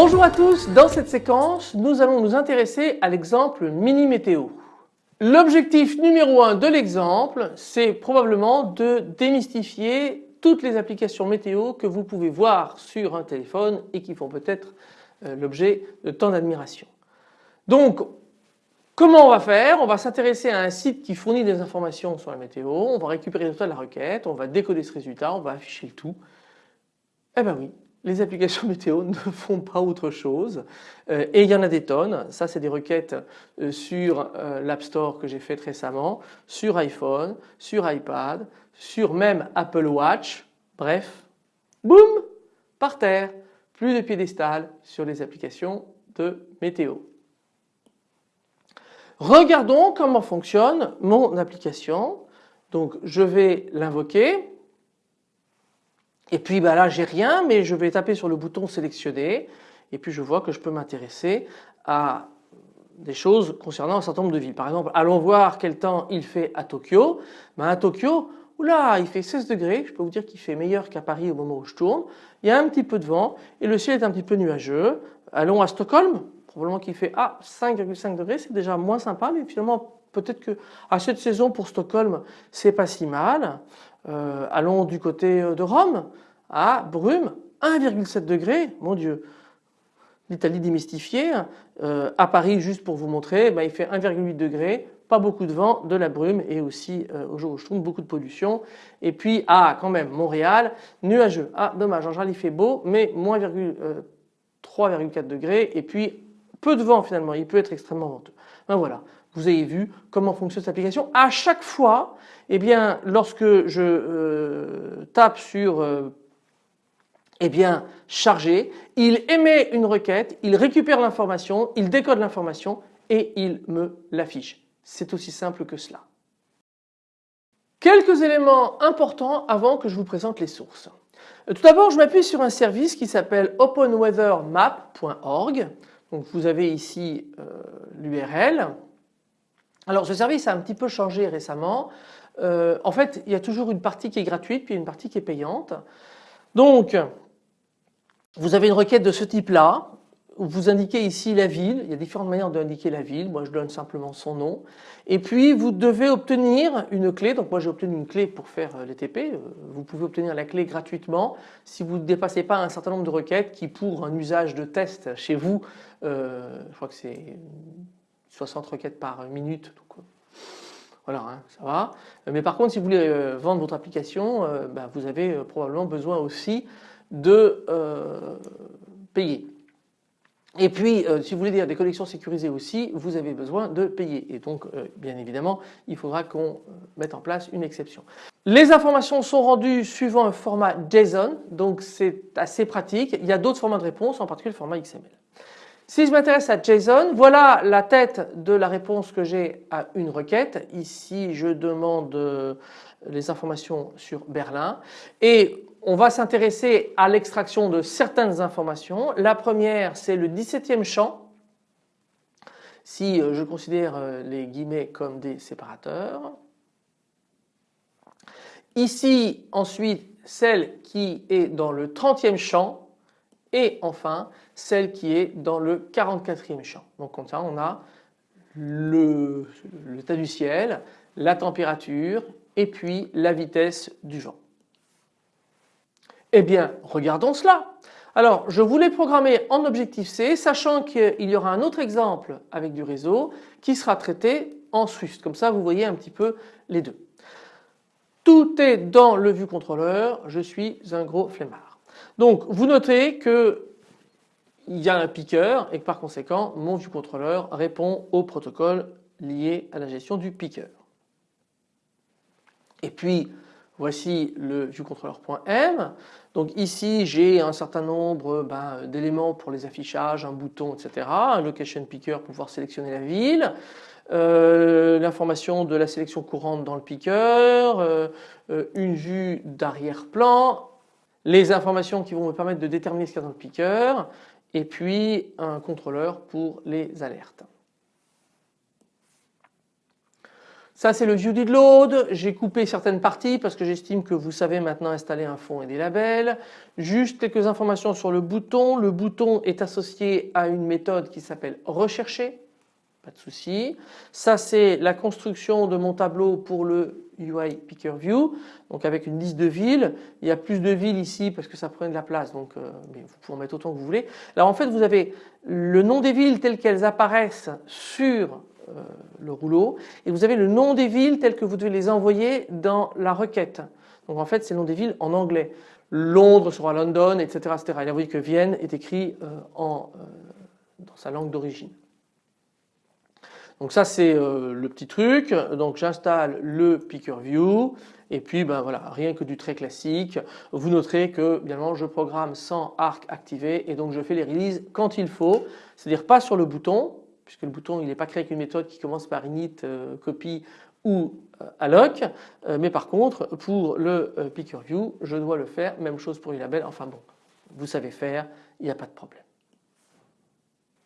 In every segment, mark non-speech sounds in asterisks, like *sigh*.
Bonjour à tous, dans cette séquence nous allons nous intéresser à l'exemple mini météo. L'objectif numéro un de l'exemple c'est probablement de démystifier toutes les applications météo que vous pouvez voir sur un téléphone et qui font peut-être euh, l'objet de tant d'admiration. Donc comment on va faire? On va s'intéresser à un site qui fournit des informations sur la météo, on va récupérer le de la requête, on va décoder ce résultat, on va afficher le tout. Eh ben oui, les applications *laughs* météo ne font pas autre chose euh, et il y en a des tonnes. Ça c'est des requêtes euh, sur l'App Store que j'ai faites récemment, sur iPhone, sur iPad, sur même Apple Watch. Bref, boum, par terre, plus de piédestal sur les applications de météo. Regardons comment fonctionne mon application. Donc je vais l'invoquer. Et puis bah là j'ai rien mais je vais taper sur le bouton sélectionner et puis je vois que je peux m'intéresser à des choses concernant un certain nombre de villes. Par exemple allons voir quel temps il fait à Tokyo. Ben à Tokyo oula il fait 16 degrés je peux vous dire qu'il fait meilleur qu'à Paris au moment où je tourne. Il y a un petit peu de vent et le ciel est un petit peu nuageux. Allons à Stockholm probablement qu'il fait ah 5,5 degrés c'est déjà moins sympa mais finalement peut-être que à cette saison pour Stockholm c'est pas si mal. Euh, allons du côté de Rome, à brume, 1,7 degré, mon Dieu. L'Italie démystifiée, euh, à Paris juste pour vous montrer, ben, il fait 1,8 degré, pas beaucoup de vent, de la brume et aussi euh, au jour où je tourne beaucoup de pollution. Et puis ah quand même Montréal, nuageux. Ah dommage, en général il fait beau mais moins 3,4 degrés et puis peu de vent finalement, il peut être extrêmement venteux. Ben voilà, vous avez vu comment fonctionne cette application. À chaque fois, eh bien, lorsque je euh, tape sur euh, eh bien, charger, il émet une requête, il récupère l'information, il décode l'information et il me l'affiche. C'est aussi simple que cela. Quelques éléments importants avant que je vous présente les sources. Tout d'abord, je m'appuie sur un service qui s'appelle openweathermap.org. Donc vous avez ici euh, l'URL. Alors ce service a un petit peu changé récemment. Euh, en fait il y a toujours une partie qui est gratuite puis une partie qui est payante. Donc vous avez une requête de ce type là. Vous indiquez ici la ville, il y a différentes manières d'indiquer la ville, moi je donne simplement son nom. Et puis vous devez obtenir une clé, donc moi j'ai obtenu une clé pour faire euh, les TP, euh, vous pouvez obtenir la clé gratuitement si vous ne dépassez pas un certain nombre de requêtes qui pour un usage de test chez vous, je crois que c'est 60 requêtes par minute. Donc, euh, voilà, hein, ça va. Mais par contre, si vous voulez euh, vendre votre application, euh, bah, vous avez probablement besoin aussi de payer. Et puis, si vous voulez dire des collections sécurisées aussi, vous avez besoin de payer. Et donc, bien évidemment, il faudra qu'on mette en place une exception. Les informations sont rendues suivant un format JSON, donc c'est assez pratique. Il y a d'autres formats de réponse, en particulier le format XML. Si je m'intéresse à JSON, voilà la tête de la réponse que j'ai à une requête. Ici, je demande euh, les informations sur Berlin et on va s'intéresser à l'extraction de certaines informations. La première, c'est le 17e champ. Si euh, je considère euh, les guillemets comme des séparateurs. Ici, ensuite, celle qui est dans le 30e champ et enfin celle qui est dans le 44e champ. Donc comme ça on a l'état du ciel, la température et puis la vitesse du vent. Eh bien regardons cela. Alors je voulais programmer en Objective-C sachant qu'il y aura un autre exemple avec du réseau qui sera traité en Swift. Comme ça vous voyez un petit peu les deux. Tout est dans le vue contrôleur, je suis un gros flemmard. Donc vous notez que il y a un piqueur et que par conséquent mon vue contrôleur répond au protocole lié à la gestion du piqueur. Et puis voici le viewcontroller.m. Donc ici j'ai un certain nombre ben, d'éléments pour les affichages, un bouton etc. Un location picker pour pouvoir sélectionner la ville. Euh, l'information de la sélection courante dans le piqueur, euh, euh, une vue d'arrière-plan, les informations qui vont me permettre de déterminer ce qu'il y a dans le piqueur et puis un contrôleur pour les alertes. Ça c'est le view did load, j'ai coupé certaines parties parce que j'estime que vous savez maintenant installer un fond et des labels. Juste quelques informations sur le bouton. Le bouton est associé à une méthode qui s'appelle rechercher, pas de souci. Ça c'est la construction de mon tableau pour le UI Picker View, donc avec une liste de villes. Il y a plus de villes ici parce que ça prenait de la place, donc euh, vous pouvez en mettre autant que vous voulez. Alors en fait vous avez le nom des villes telles qu'elles apparaissent sur le rouleau et vous avez le nom des villes telles que vous devez les envoyer dans la requête. Donc en fait c'est le nom des villes en anglais. Londres sera London, etc. etc. Et là vous voyez que Vienne est écrit euh, en, dans sa langue d'origine. Donc ça c'est euh, le petit truc. Donc j'installe le Picker View et puis ben voilà rien que du très classique. Vous noterez que évidemment je programme sans arc activé et donc je fais les releases quand il faut. C'est-à-dire pas sur le bouton puisque le bouton n'est pas créé avec une méthode qui commence par init, euh, copy ou euh, alloc mais par contre pour le Picker View je dois le faire. Même chose pour les labels. Enfin bon vous savez faire il n'y a pas de problème.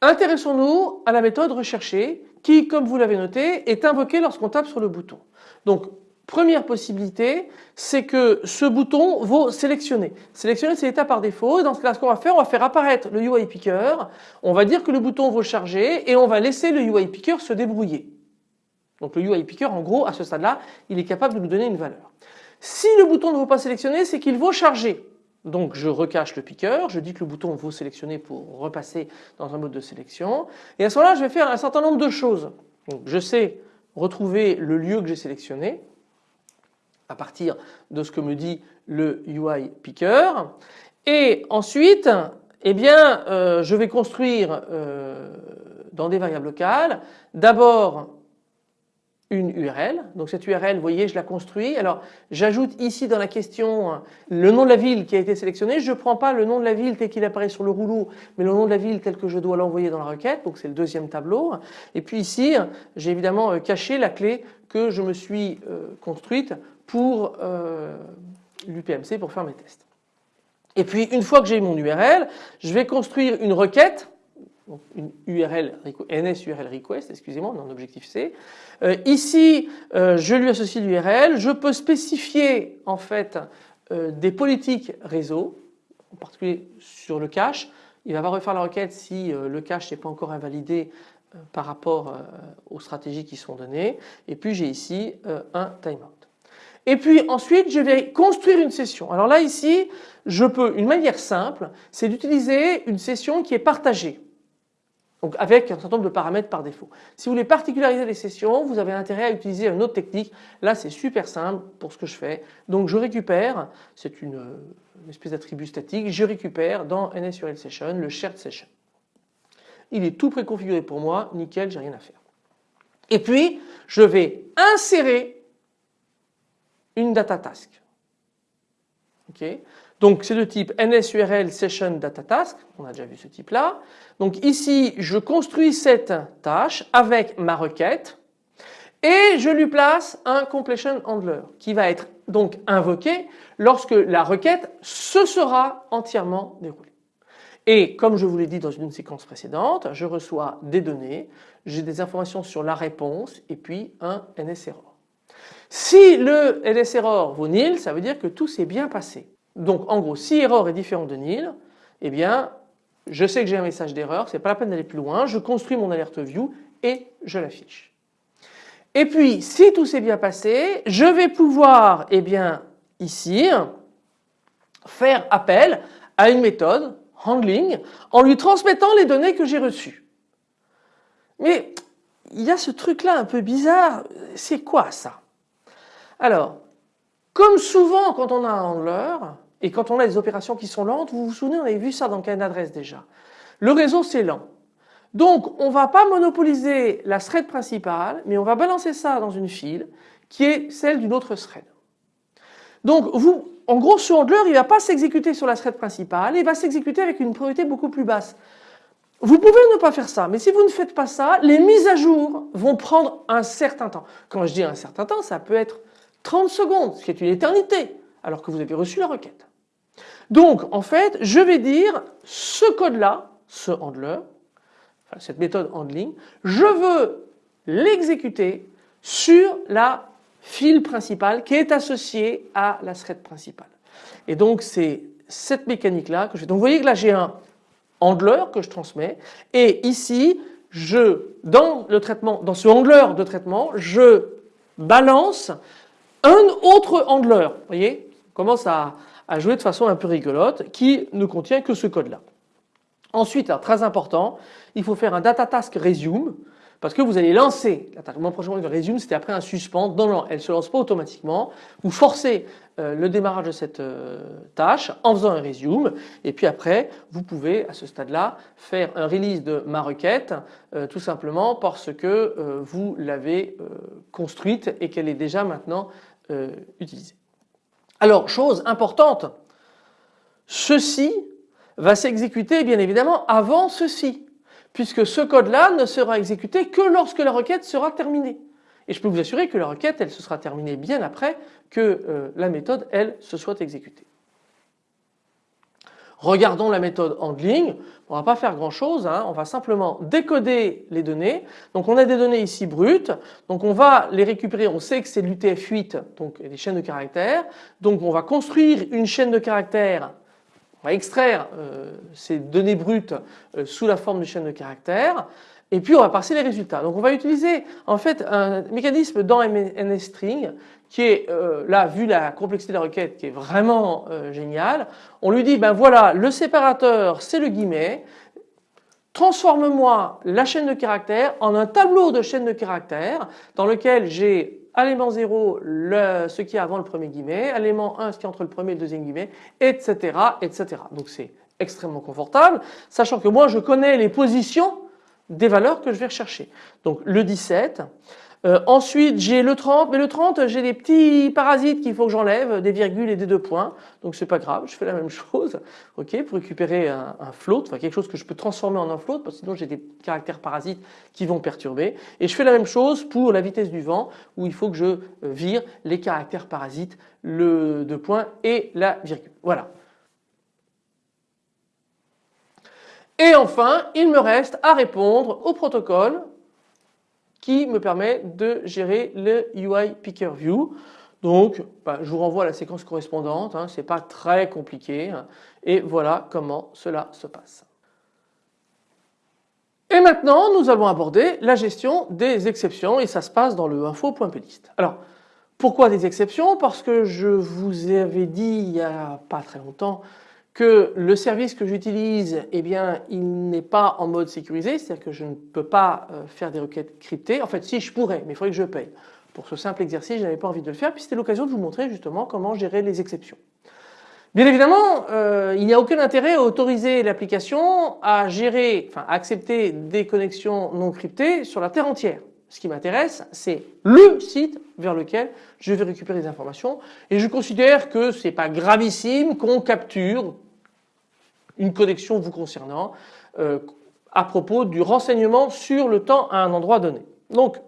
Intéressons-nous à la méthode recherchée qui, comme vous l'avez noté, est invoquée lorsqu'on tape sur le bouton. Donc, première possibilité, c'est que ce bouton vaut sélectionner. Sélectionner, c'est l'état par défaut. Dans ce cas, ce qu'on va faire, on va faire apparaître le UI Picker. On va dire que le bouton vaut charger et on va laisser le UI Picker se débrouiller. Donc le UI Picker, en gros, à ce stade-là, il est capable de nous donner une valeur. Si le bouton ne vaut pas sélectionner, c'est qu'il vaut charger. Donc je recache le piqueur, je dis que le bouton vaut sélectionner pour repasser dans un mode de sélection. Et à ce moment-là, je vais faire un certain nombre de choses. Je sais retrouver le lieu que j'ai sélectionné à partir de ce que me dit le UI picker. Et ensuite, eh bien, euh, je vais construire euh, dans des variables locales d'abord une URL. Donc cette URL, vous voyez, je la construis. Alors j'ajoute ici dans la question le nom de la ville qui a été sélectionné. Je ne prends pas le nom de la ville tel qu'il apparaît sur le rouleau, mais le nom de la ville tel que je dois l'envoyer dans la requête. Donc c'est le deuxième tableau. Et puis ici, j'ai évidemment euh, caché la clé que je me suis construite pour euh, l'UPMC pour faire mes tests. Et puis une fois que j'ai mon URL, je vais construire une requête donc une URL, NS URL request, excusez-moi, on est en objectif C. Euh, ici, euh, je lui associe l'URL, je peux spécifier en fait des politiques réseau, en particulier sur le cache. Il va refaire la requête si le cache n'est pas encore invalidé par rapport aux stratégies qui sont données. Et puis j'ai ici un timeout. Et puis ensuite, je vais construire une session. Alors là, ici, je peux, une manière simple, c'est d'utiliser une session qui est partagée. Donc avec un certain nombre de paramètres par défaut. Si vous voulez particulariser les sessions, vous avez intérêt à utiliser une autre technique. Là c'est super simple pour ce que je fais. Donc je récupère, c'est une, espèce d'attribut statique, je récupère dans NSURL Session le shared session. Il est tout préconfiguré pour moi, nickel, j'ai rien à faire. Et puis je vais insérer une data task. ok donc c'est de type NSURL Session Data Task, on a déjà vu ce type là. Donc ici je construis cette tâche avec ma requête et je lui place un completion handler qui va être donc invoqué lorsque la requête se sera entièrement déroulée. Et comme je vous l'ai dit dans une séquence précédente, je reçois des données, j'ai des informations sur la réponse et puis un NSError. Si le NSError vaut nil, ça veut dire que tout s'est bien passé. Donc en gros si erreur est différent de nil, eh bien je sais que j'ai un message d'erreur, c'est pas la peine d'aller plus loin, je construis mon alerte view et je l'affiche. Et puis si tout s'est bien passé, je vais pouvoir eh bien ici faire appel à une méthode handling en lui transmettant les données que j'ai reçues. Mais il y a ce truc là un peu bizarre, c'est quoi ça? Alors comme souvent quand on a un handler, et quand on a des opérations qui sont lentes, vous vous souvenez, on avait vu ça dans Cain d'adresse déjà. Le réseau c'est lent. Donc on ne va pas monopoliser la thread principale, mais on va balancer ça dans une file qui est celle d'une autre thread. Donc vous, en gros ce handler il ne va pas s'exécuter sur la thread principale, il va s'exécuter avec une priorité beaucoup plus basse. Vous pouvez ne pas faire ça, mais si vous ne faites pas ça, les mises à jour vont prendre un certain temps. Quand je dis un certain temps, ça peut être 30 secondes, ce qui est une éternité, alors que vous avez reçu la requête. Donc en fait je vais dire ce code là, ce handler, cette méthode handling, je veux l'exécuter sur la file principale qui est associée à la thread principale. Et donc c'est cette mécanique là que je fais. Donc vous voyez que là j'ai un handler que je transmets et ici dans le traitement dans ce handler de traitement je balance un autre handler. Vous voyez commence à, jouer de façon un peu rigolote qui ne contient que ce code là. Ensuite, très important, il faut faire un data task resume parce que vous allez lancer l'attaquement prochain resume c'était après un suspend non elle ne se lance pas automatiquement vous forcez euh, le démarrage de cette euh, tâche en faisant un resume et puis après vous pouvez à ce stade là faire un release de ma requête euh, tout simplement parce que vous l'avez construite et qu'elle est déjà maintenant utilisée. Alors chose importante ceci va s'exécuter bien évidemment avant ceci puisque ce code-là ne sera exécuté que lorsque la requête sera terminée. Et je peux vous assurer que la requête, elle se sera terminée bien après que euh, la méthode, elle, se soit exécutée. Regardons la méthode handling. On ne va pas faire grand chose, hein. on va simplement décoder les données. Donc on a des données ici brutes, donc on va les récupérer, on sait que c'est l'UTF-8, donc des chaînes de caractères. Donc on va construire une chaîne de caractères on va extraire euh, ces données brutes euh, sous la forme de chaîne de caractères et puis on va passer les résultats. Donc on va utiliser en fait un mécanisme dans NSString qui est euh, là vu la complexité de la requête qui est vraiment génial. On lui dit ben voilà le séparateur c'est le guillemet transforme-moi la chaîne de caractères en un tableau de chaîne de caractères dans lequel j'ai élément 0 le, ce qui est avant le premier guillemet, élément 1 ce qui est entre le premier et le deuxième guillemet, etc. etc. Donc c'est extrêmement confortable, sachant que moi je connais les positions des valeurs que je vais rechercher. Donc le 17, euh, ensuite j'ai le 30, mais le 30 j'ai des petits parasites qu'il faut que j'enlève, des virgules et des deux points, donc c'est pas grave, je fais la même chose, *laughs* ok, pour récupérer un, un, float, enfin quelque chose que je peux transformer en un float, parce que sinon j'ai des caractères parasites qui vont perturber, et je fais la même chose pour la vitesse du vent, où il faut que je euh, vire les caractères parasites, le deux points et la virgule, voilà. Et enfin, il me reste à répondre au protocole qui me permet de gérer le UI Picker View. Donc bah, je vous renvoie à la séquence correspondante, hein, ce n'est pas très compliqué hein. et voilà comment cela se passe. Et maintenant nous allons aborder la gestion des exceptions et ça se passe dans le info.plist. Alors pourquoi des exceptions? Parce que je vous avais dit il n'y a pas très longtemps que le service que j'utilise, eh bien, il n'est pas en mode sécurisé, c'est-à-dire que je ne peux pas euh, faire des requêtes cryptées. En fait, si je pourrais, mais il faudrait que je paye. Pour ce simple exercice, je n'avais pas envie de le faire, puis c'était l'occasion de vous montrer justement comment gérer les exceptions. Bien évidemment, euh, il n'y a aucun intérêt à autoriser l'application à gérer, enfin à accepter des connexions non cryptées sur la terre entière. Ce qui m'intéresse, c'est le site vers lequel je vais récupérer des informations et je considère que ce n'est pas gravissime qu'on capture une connexion vous concernant euh, à propos du renseignement sur le temps à un endroit donné. Donc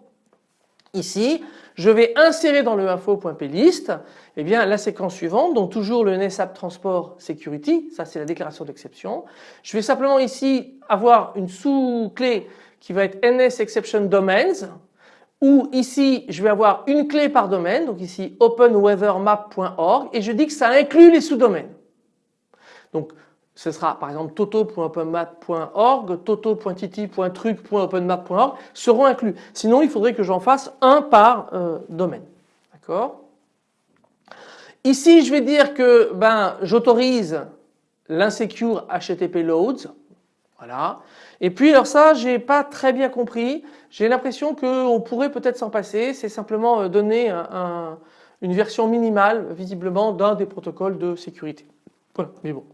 ici je vais insérer dans le info.plist eh bien la séquence suivante donc toujours le NSAP Transport Security ça c'est la déclaration d'exception. Je vais simplement ici avoir une sous-clé qui va être NS Exception Domains où ici je vais avoir une clé par domaine donc ici openweathermap.org et je dis que ça inclut les sous-domaines. Donc ce sera par exemple toto.openmap.org, toto.titi.truc.openmap.org seront inclus. Sinon il faudrait que j'en fasse un par euh, domaine. D'accord? Ici je vais dire que ben, j'autorise l'insecure HTTP loads. Voilà. Et puis alors ça j'ai pas très bien compris. J'ai l'impression qu'on pourrait peut-être s'en passer. C'est simplement euh, donner une version minimale visiblement d'un des protocoles de sécurité. Voilà, mais bon.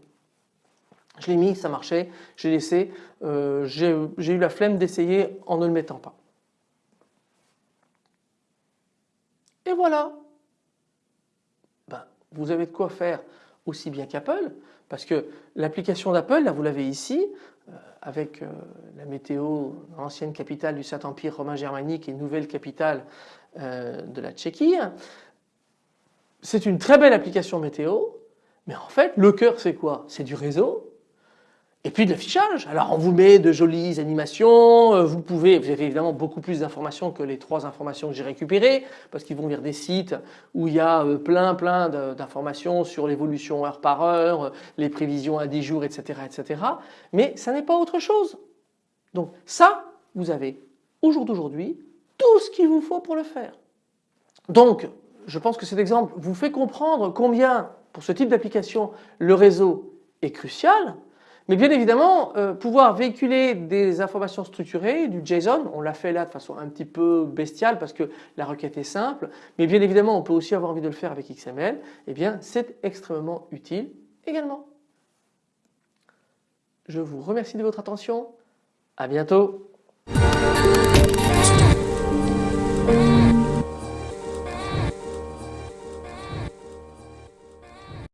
Je l'ai mis, ça marchait, j'ai laissé, euh, j'ai eu la flemme d'essayer en ne le mettant pas. Et voilà. Ben, vous avez de quoi faire aussi bien qu'Apple, parce que l'application d'Apple, là vous l'avez ici, euh, avec euh, la météo, ancienne capitale du Saint-Empire romain germanique et nouvelle capitale de la Tchéquie. C'est une très belle application météo, Mais en fait le cœur c'est quoi? C'est du réseau et puis de l'affichage. Alors on vous met de jolies animations, euh, vous pouvez, vous avez évidemment beaucoup plus d'informations que les trois informations que j'ai récupérées parce qu'ils vont vers des sites où il y a euh, plein plein d'informations sur l'évolution heure par heure, les prévisions à 10 jours, etc. etc. Mais ça n'est pas autre chose. Donc ça, vous avez au jour d'aujourd'hui tout ce qu'il vous faut pour le faire. Donc je pense que cet exemple vous fait comprendre combien pour ce type d'application le réseau est crucial mais bien évidemment, euh, pouvoir véhiculer des informations structurées, du JSON, on l'a fait là de façon un petit peu bestiale parce que la requête est simple, mais bien évidemment on peut aussi avoir envie de le faire avec XML, eh bien c'est extrêmement utile également. Je vous remercie de votre attention, à bientôt.